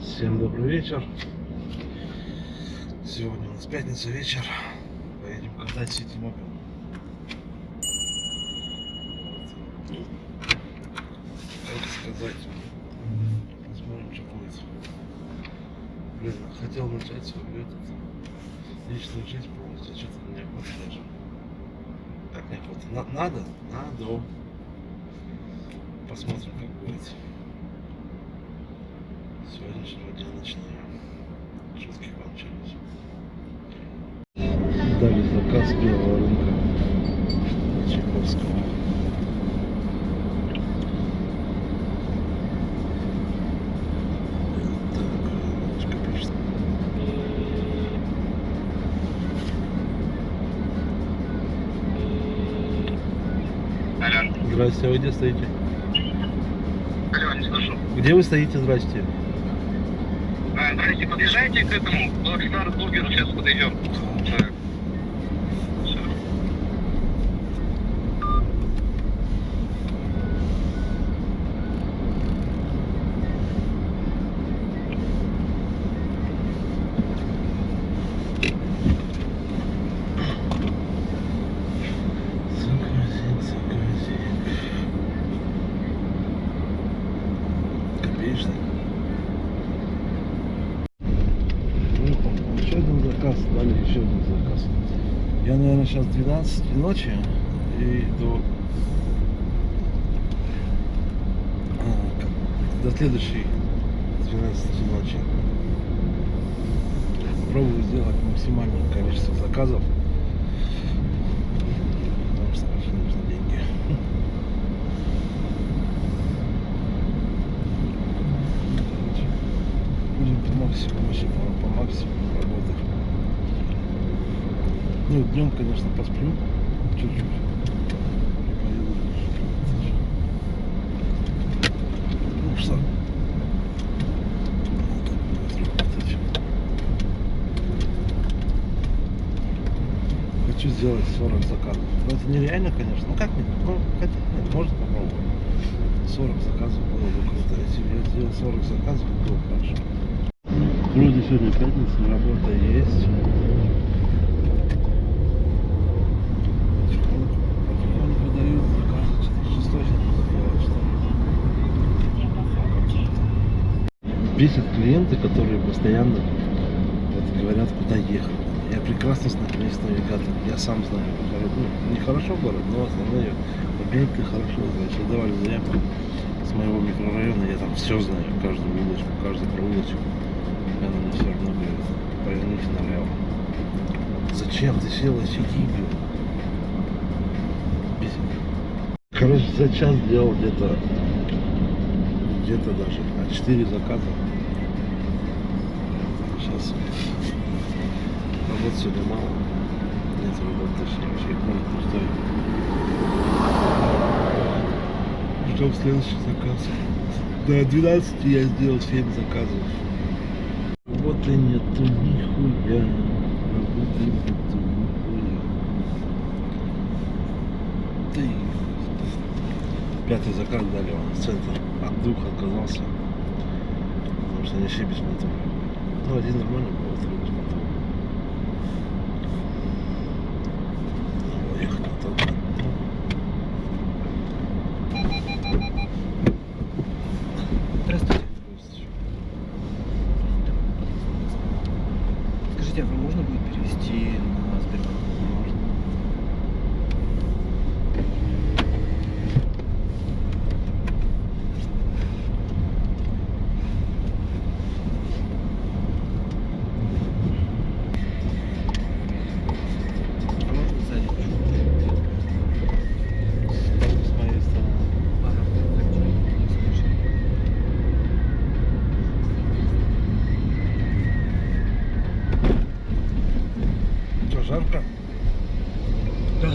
Всем добрый вечер. Сегодня у нас пятница вечер. Поедем катать Сити Мобил. Как сказать? Посмотрим, что будет. Блин, хотел начать свою этот, личную жизнь полностью, а что-то неохота даже. Как неохота? На- надо? Надо. Посмотрим, как будет. Сегодняшнего дня начинаем. Шутки кончились. Дали заказ белого рынка Чайковского. Здрасте, а вы где стоите? алло, не слышу. Где вы стоите, здрасте? Здрасте, подъезжайте к этому, Blackstar Бургеру, сейчас подойдем. Так. Всё. Заказик, заказик. Копеечный. Ну, еще один заказ, дали еще один заказ. Я, наверное, сейчас 12 ночи и до, а, до следующей 12 ночи попробую сделать максимальное количество заказов. Потому что очень нужны деньги. Будем по максимуму, вообще по, максимуму. Ну, днем, конечно, посплю чуть-чуть. Ну что? работать. Хочу сделать 40 заказов. Ну это нереально, конечно. Ну как нет? Ну, хотя нет, можно попробовать. 40 заказов было бы круто. Если бы я сделал 40 заказов, было бы хорошо. Вроде сегодня пятница, работа есть. Потихоньку, потихоньку выдают заказы. Что-то шестой сегодня сделать, что ли. Бесят клиенты, которые постоянно вот, говорят, куда ехать. Я прекрасно знаю весь навигатор. Я сам знаю. город. Ну, не хорошо город, но основные объекты хорошо знаю. Если давали заявку с моего микрорайона, я там все знаю. Каждую улочку, каждый проулочек. И Она мне все равно говорит, поверните налево. Зачем ты села сиди, блин? Бесит. Короче, за час сделал где-то где-то даже а 4 заказа. Сейчас работы сегодня мало. Нет работы точнее вообще город пустой. Ждем следующий заказ. До 12 я сделал 7 заказов. Работы нету нихуя. Работы нету. Ты. Пятый заказ дали он в центр. От двух отказался. Потому что они без мотора. Ну, один нормальный был, жарко? Да.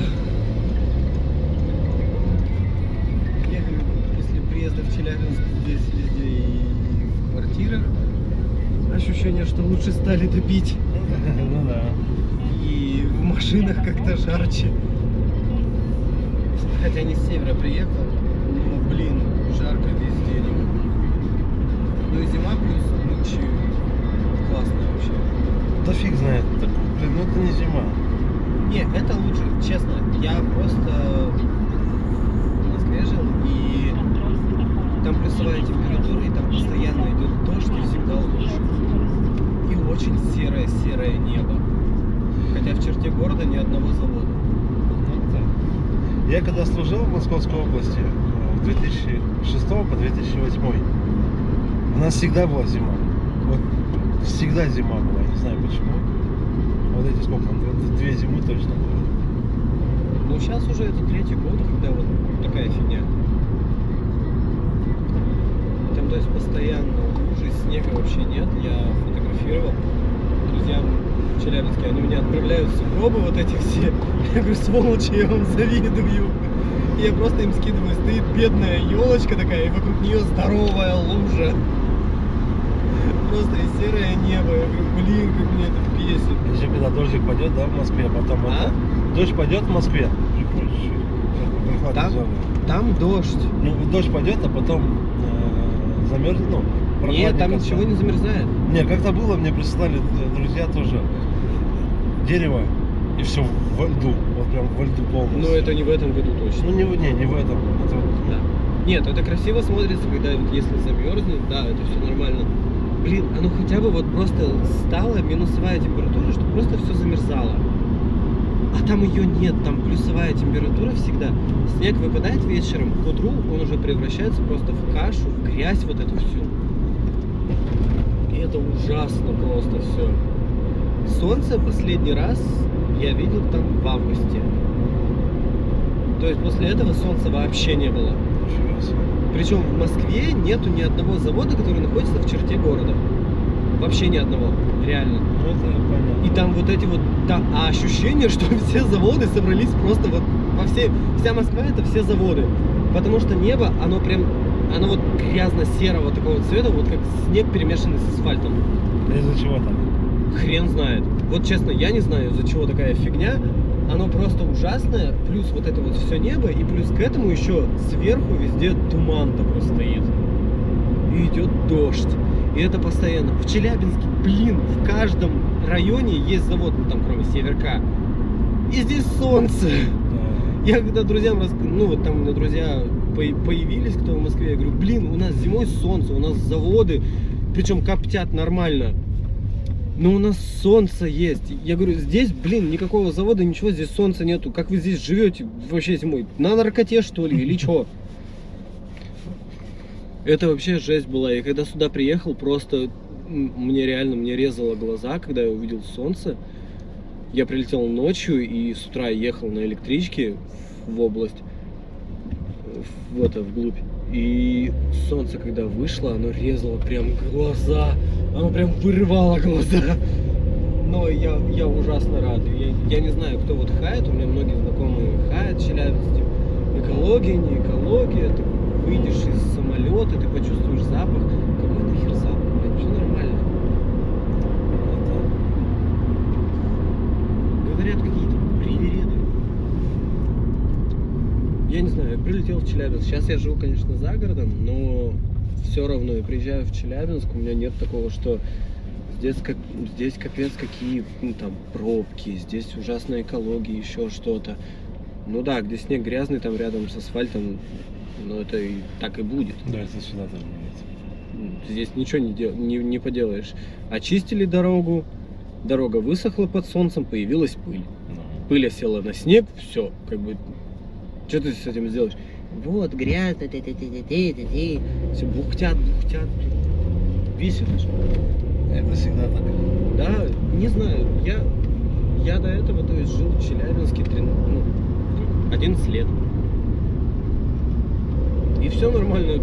Я говорю, после приезда в Челябинск здесь везде и в квартирах ощущение, что лучше стали топить. Ну да. И в машинах как-то жарче. Хотя не с севера приехал, но, блин, жарко везде. Ну и зима плюс ночью классно вообще. Да фиг знает. Блин, ну это не зима. Не, это лучше, честно. Я просто в Москве жил, и там плюсовая температура, и там постоянно идет дождь, и всегда лучше. И очень серое-серое небо. Хотя в черте города ни одного завода. Ну. Я когда служил в Московской области э, с 2006 по 2008, у нас всегда была зима. Вот всегда зима была, не знаю почему. Вот эти сколько, две- зимы точно было. Ну сейчас уже это третий год, когда вот такая фигня. Там, то есть, постоянно лужи, снега вообще нет. Я фотографировал друзьям в Челябинске. Они меня отправляют в сугробы вот эти все. Я говорю, сволочи, я вам завидую. Я просто им скидываю, стоит бедная елочка такая, и вокруг нее здоровая лужа. Просто и серое небо. Я говорю, блин, как меня это бесит. Еще когда дождик пойдет, да, в Москве, а потом А? это... Дождь пойдет в Москве. Там? Там дождь. Ну, дождь пойдет, а потом э, замерзнет, ну, Нет, там ничего не замерзает. Не, как-то было, мне прислали э, друзья тоже дерево, и все во льду, вот прям во льду полностью. Но это не в этом году точно. Ну, не, в- не, не в этом. Это вот, Да. Нет, это красиво смотрится, когда вот если замерзнет, да, это все нормально. Блин, оно хотя бы вот просто стала минусовая температура, что просто все замерзало. А там ее нет, там плюсовая температура всегда. Снег выпадает вечером, к утру он уже превращается просто в кашу, в грязь вот эту всю. И это ужасно просто все. Солнце последний раз я видел там в августе. То есть после этого солнца вообще не было. себе. Причем в Москве нету ни одного завода, который находится в черте города. Вообще ни одного, реально. И там вот эти вот, да, а ощущение, что все заводы собрались просто вот во все, вся Москва это все заводы. Потому что небо, оно прям, оно вот грязно-серого такого цвета, вот как снег перемешанный с асфальтом. Из-за чего так? Хрен знает. Вот честно, я не знаю, из-за чего такая фигня. Оно просто ужасное, плюс вот это вот все небо, и плюс к этому еще сверху везде туман такой стоит. И идет дождь. И это постоянно. В Челябинске, блин, в каждом районе есть завод, ну там кроме Северка. И здесь солнце. Да. Я когда друзьям рас... ну вот там у меня друзья по- появились, кто в Москве, я говорю, блин, у нас зимой солнце, у нас заводы, причем коптят нормально. Но у нас солнце есть. Я говорю, здесь, блин, никакого завода, ничего, здесь солнца нету. Как вы здесь живете вообще зимой? На наркоте, что ли, или что? Это вообще жесть была. Я когда сюда приехал, просто мне реально, мне резало глаза, когда я увидел солнце. Я прилетел ночью и с утра ехал на электричке в область, в это, вглубь. И солнце, когда вышло, оно резало прям глаза, оно прям вырывало глаза. Но я, я ужасно рад. Я, я не знаю, кто вот хает, у меня многие знакомые хают в Челябинске. Экология, не экология, ты выйдешь из самолета, ты почувствуешь запах. Какой нахер запах, блин, все нормально. Говорят какие-то привереды. Я не знаю, я прилетел в Челябинск. Сейчас я живу, конечно, за городом, но все равно я приезжаю в Челябинск, у меня нет такого, что здесь, как, здесь капец какие ну, там пробки, здесь ужасная экология, еще что-то. Ну да, где снег грязный, там рядом с асфальтом, но это и так и будет. Да, это сюда тоже нет. Здесь ничего не, дел- не, не поделаешь. Очистили дорогу, дорога высохла под солнцем, появилась пыль. Ну, Пыль осела на снег, все, как бы, что ты с этим сделаешь? Вот, грязно, ты ты ты ты ты ты ты все бухтят, бухтят, бесит же. Это всегда так. Да, не знаю, я, я до этого, то есть, жил в Челябинске трин- ну, как, 11 лет. И все нормально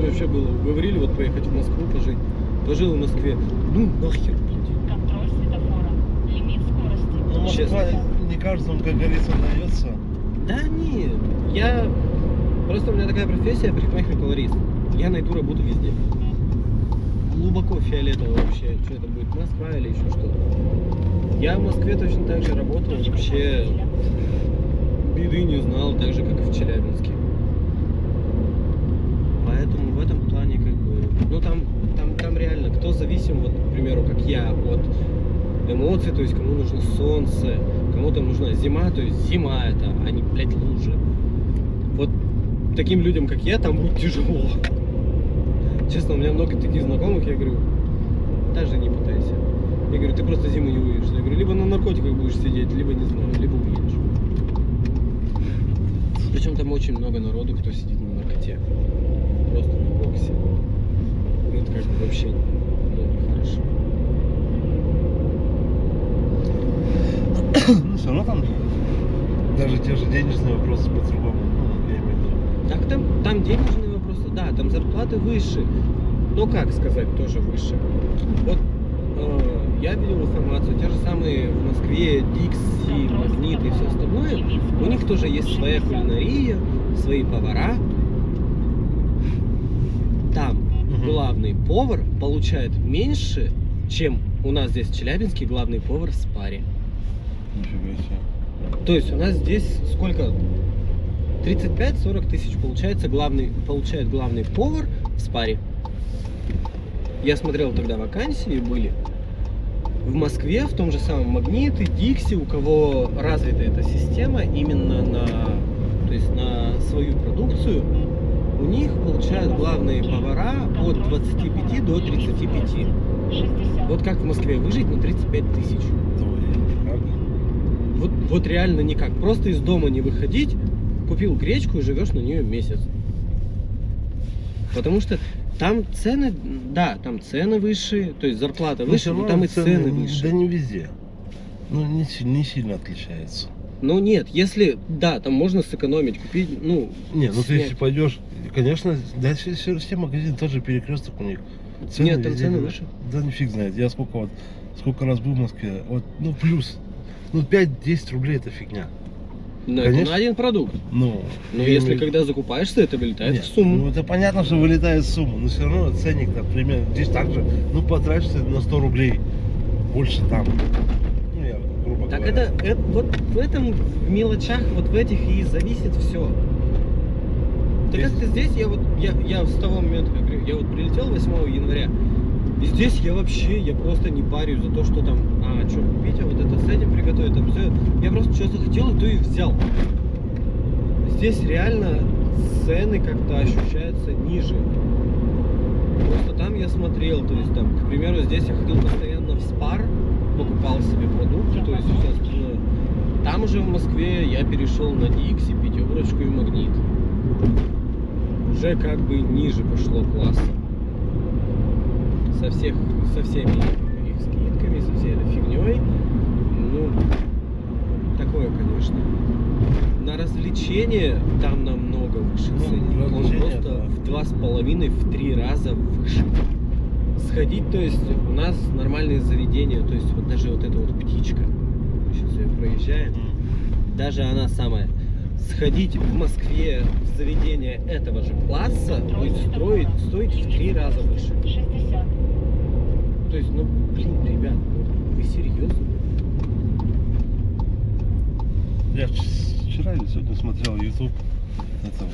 вообще было. Говорили вот поехать в Москву пожить. Пожил в Москве. Ну нахер, блин. Контроль светофора. Лимит скорости. Ну, Москва Честно. не каждому, как говорится, удается. Да нет, я... Просто у меня такая профессия, парикмахер-колорист. Я найду работу везде. Глубоко фиолетово вообще, что это будет, Москва или еще что-то. Я в Москве точно так же работал, вообще беды не знал, так же, как и в Челябинске. Поэтому в этом плане как бы... Ну там, там зависим, вот, к примеру, как я, от эмоций, то есть кому нужно солнце, кому-то нужна зима, то есть зима это, а не, блядь, лужи. Таким людям, как я, там будет тяжело. Честно, у меня много таких знакомых, я говорю, даже не пытайся. Я говорю, ты просто зиму не увидишь. Я говорю, либо на наркотиках будешь сидеть, либо не знаю, либо уедешь. Причем там очень много народу, кто сидит на наркоте. Просто на боксе. Ну, это как бы вообще ну, нехорошо. Ну, все равно там даже те же денежные вопросы по-другому. Ну, я имею в виду. Так там, там денежные вопросы, да, там зарплаты выше. Но как сказать, тоже выше. Вот э, я видел информацию, те же самые в Москве, Дикси, Магнит и все остальное. У них тоже есть своя кулинария, свои повара. Там главный повар получает меньше, чем у нас здесь в Челябинске главный повар в спаре. Нифига себе. То есть у нас здесь сколько? 35-40 тысяч получается главный, получает главный повар в спаре. Я смотрел тогда вакансии были. В Москве, в том же самом Магните, Дикси, у кого развита эта система именно на, то есть на свою продукцию, у них получают главные повара от 25 до 35. 60. Вот как в Москве выжить на 35 тысяч? Вот, вот реально никак. Просто из дома не выходить, купил гречку и живешь на нее месяц. Потому что там цены, да, там цены выше, то есть зарплата Но выше, но там и цены цены выше. Да не везде. Ну, не, не сильно отличается. Ну нет, если, да, там можно сэкономить, купить, ну, Не, ну ты снять. если пойдешь, конечно, да, все, все, магазины тоже перекресток у них. Нет, там везде цены выше. Да не фиг знает. Я сколько вот, сколько раз был в Москве, вот, ну плюс, ну 5-10 рублей это фигня. Ну, это Конечно. на один продукт. Ну, Но если имею- когда закупаешься, это вылетает Нет, в сумму. Ну это понятно, что вылетает сумма, но все равно ценник, например, здесь также, ну потратишься на 100 рублей больше там. Ну я, грубо Так говоря. это, это- вот в этом в мелочах, вот в этих и зависит все. Да Есть- как-то здесь я вот я, я с того момента, как говорю, я вот прилетел 8 января. И здесь я вообще, я просто не парюсь за то, что там, а, что купить, а вот это с этим приготовить, там все. Я просто что захотел, то и взял. Здесь реально цены как-то ощущаются ниже. Просто там я смотрел, то есть там, к примеру, здесь я ходил постоянно в спар, покупал себе продукты, то есть все остальное. Там уже в Москве я перешел на Дикси, пятерочку и магнит. Уже как бы ниже пошло класса. Со всех, со всеми их скидками, со всей этой фигней. Ну, такое, конечно. На развлечения там намного выше Ну, ценник. Он просто да. в два с половиной, в три раза выше. Сходить, то есть у нас нормальные заведения, то есть вот даже вот эта вот птичка, сейчас ее проезжаем, даже она самая, сходить в Москве в заведение этого же класса будет строить, стоить в три раза выше. 60. То есть, ну, блин, ребят, ну, вы серьезно? Я вч- вчера или сегодня смотрел YouTube этого.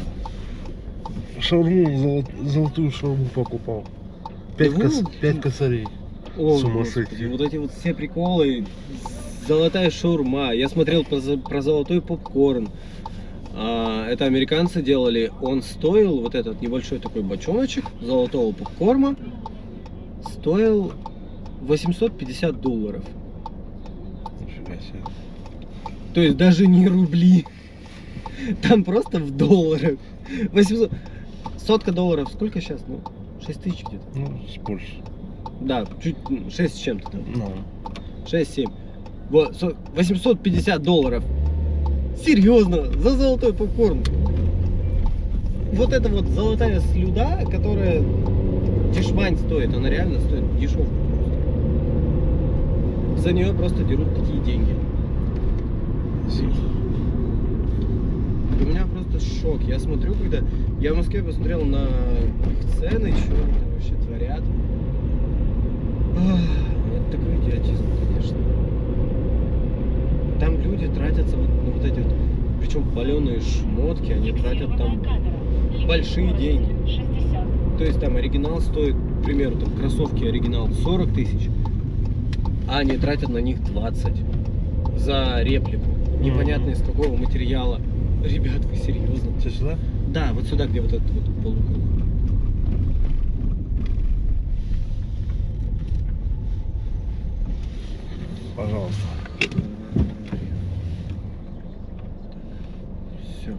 Шаурму, золот- золотую шаурму покупал. Пять, Да кос- пять косарей. О, С ума сойти. Вот эти вот все приколы, золотая шаурма. Я смотрел про, про золотой попкорн. А, это американцы делали. Он стоил, вот этот небольшой такой бочоночек золотого попкорна, стоил 850 долларов. То есть даже не рубли. Там просто в долларах. 800... Сотка долларов сколько сейчас? Ну, 6 тысяч где-то. Ну, с больше. Да, чуть 6 с чем-то там. Ну, 6-7. Вот, со- 850 долларов. Серьезно, за золотой попкорн. Вот эта вот золотая слюда, которая дешмань стоит, она реально стоит дешевку. За нее просто дерут такие деньги. У меня просто шок. Я смотрю, когда... Я в Москве посмотрел на их цены, что они там вообще творят. Ах, Это такой идиотизм, конечно. Там люди тратятся вот на вот эти вот, причем паленые шмотки, они тратят там большие деньги. 60. То есть там оригинал стоит к примеру, там кроссовки оригинал 40 тысяч, а они тратят на них 20 за реплику. Непонятно из какого материала. Ребят, вы серьезно? Все сюда? Да, вот сюда, где вот этот вот полукруг. Пожалуйста. Все.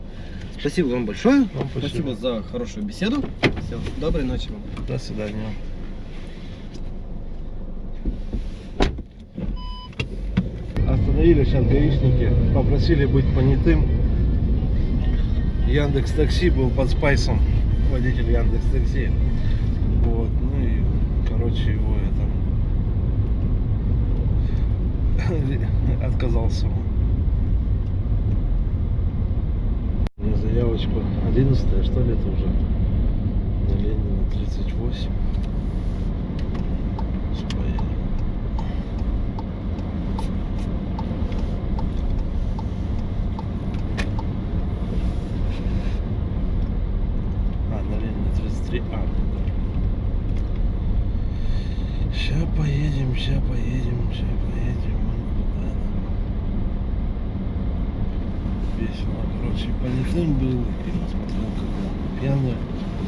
Спасибо вам большое. Вам спасибо. за хорошую беседу. Все, доброй ночи вам. До свидания. Остановили сейчас гаишники, попросили быть понятым. Яндекс Такси был под спайсом, водитель Яндекс Такси. Вот, ну и, короче, его это отказался. он. У меня заявочка 11 что ли это уже? На Ленина 38. Сейчас поедем. А, на Ленина 33. А, ну да. Сейчас поедем, сейчас поедем, сейчас поедем. Куда нам? Весело, короче, понятым был и посмотрел, как он пьяный,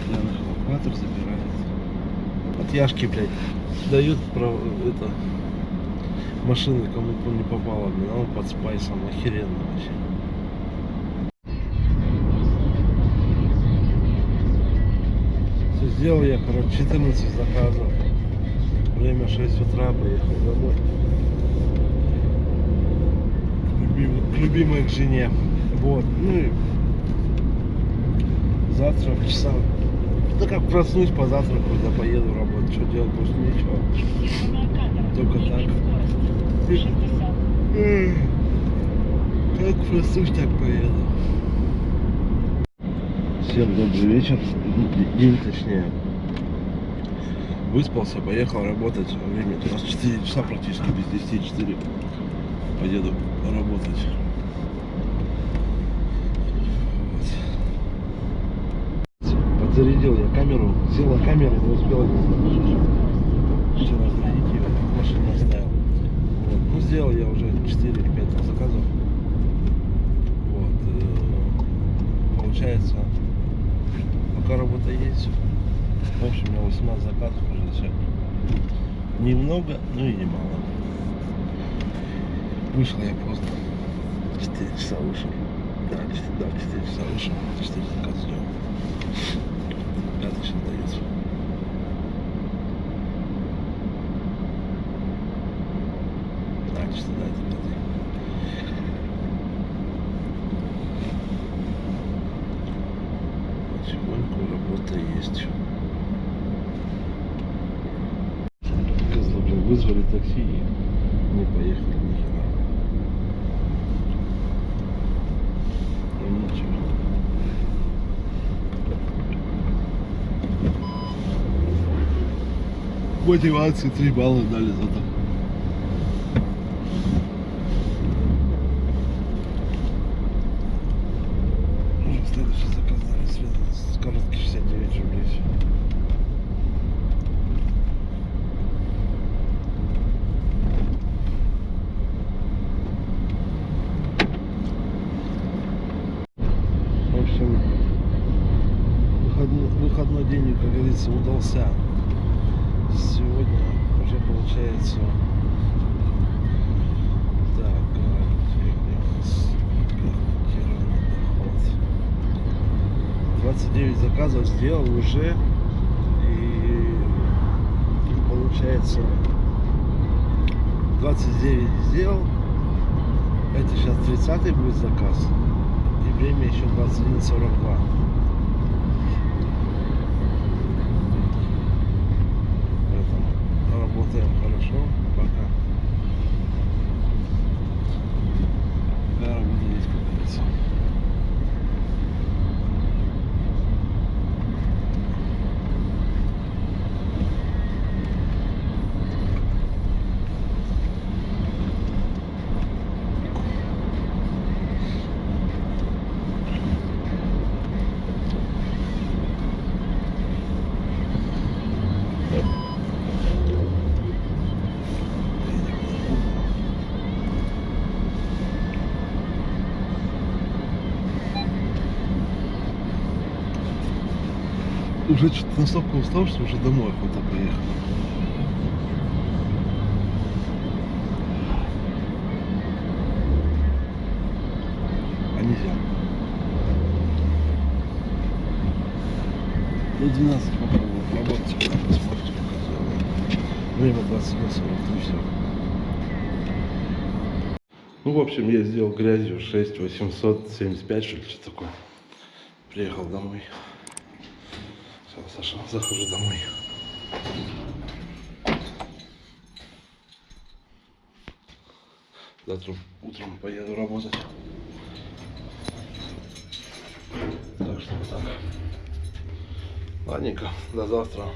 пьяных эвакуатор забирает. От Яшки, блядь, дают право, это, машины кому не попало, блин, а он под спайсом, охеренно вообще. Все сделал я, короче, 14 заказов. Время 6 утра, поехал домой. Любимой к жене. Вот. Ну и завтра в часа. Да как проснусь, позавтраку, да поеду работать. Что делать, больше нечего. Только так. Скорость 60. Как проснусь, так поеду. Всем добрый вечер. День точнее. Выспался, поехал работать. Время у нас 4 часа практически, без 10 4. Поеду работать. Вот. Подзарядил я камеру, села камера, не успела вчера зарядить ее, в машине оставил. Вот. Ну, сделал я уже 4-5 заказов. Вот. э, Получается, пока работа есть, в общем, у меня 18 заказов уже сегодня. Немного, но и немало. Вышел я поздно. 4 часа вышел. Да, 4, да, 4 часа вышел. 4 заказа сделал. Пятый сейчас дается. Да, 4, да, это пятый. Потихоньку работа есть. Козлы, блин, вызвали такси и не поехали ни хера. Ну ничего. Мотивации 3 балла дали зато. Ну, Следующий заказ дали связан с короткий 69 рублей. В общем, выходной, выходной день, как говорится, удался. Сегодня уже получается... Так, гарантированный гарантированный доход. 29 заказов сделал уже. И получается 29 сделал. Это сейчас 30 будет заказ. И время еще 21.42. Поэтому работаем хорошо пока. Пока работа есть, как говорится. Уже что-то настолько устал, что уже домой охота поехать. А нельзя. Ну, 12 попробую работать, как сделаем. Время 21 43, все. Ну, в общем, я сделал грязью 6 875, что ли, что такое. Приехал домой. Все, Саша, захожу домой. Завтра утром поеду работать. Так что вот так. Ладненько, до завтра.